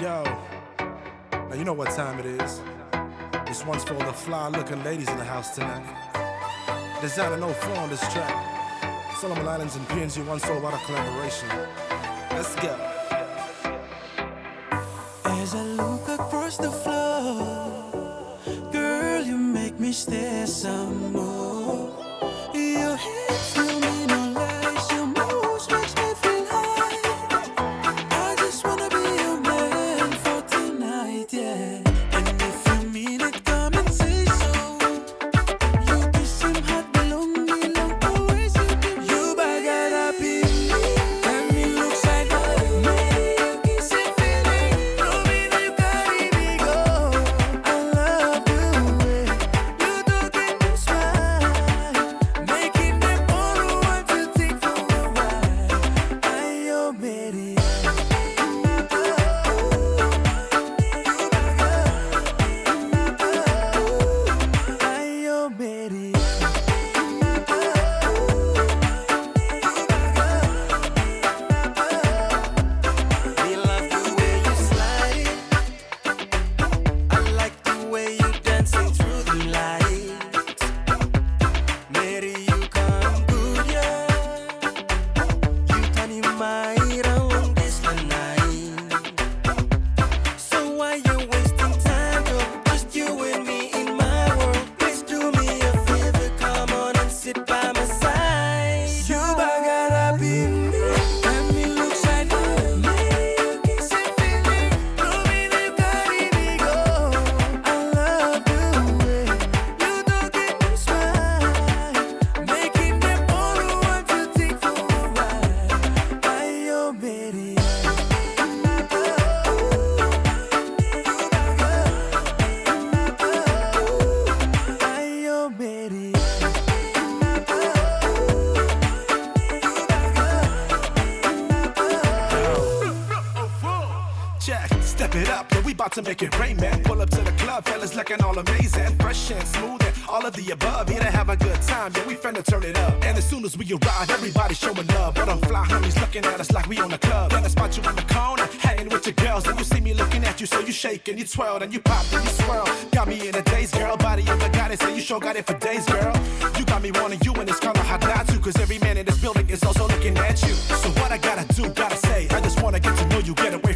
Yo, now you know what time it is. This one's for all the fly looking ladies in the house tonight. Designer no flow on this track. Solomon Islands and PNG One Soul Water collaboration. Let's go. As I look across the floor, girl, you make me stare some more. It up, yeah, we bout to make it rain, man. Pull up to the club, fellas looking all amazing. Fresh and smooth and all of the above. Here to have a good time, yeah, we finna turn it up. And as soon as we arrive, everybody showing love. But them fly homies looking at us like we on the club. Then I spot you in the corner, hanging with your girls. And you see me looking at you, so you shake and you twirl and you pop and you swirl. Got me in a daze, girl. Body of a goddess, and you sure got it for days, girl. You got me wanting you, and it's kinda hard not to. Cause every man in this building is also looking at you. So what I gotta do, gotta say, I just wanna get to know you, get away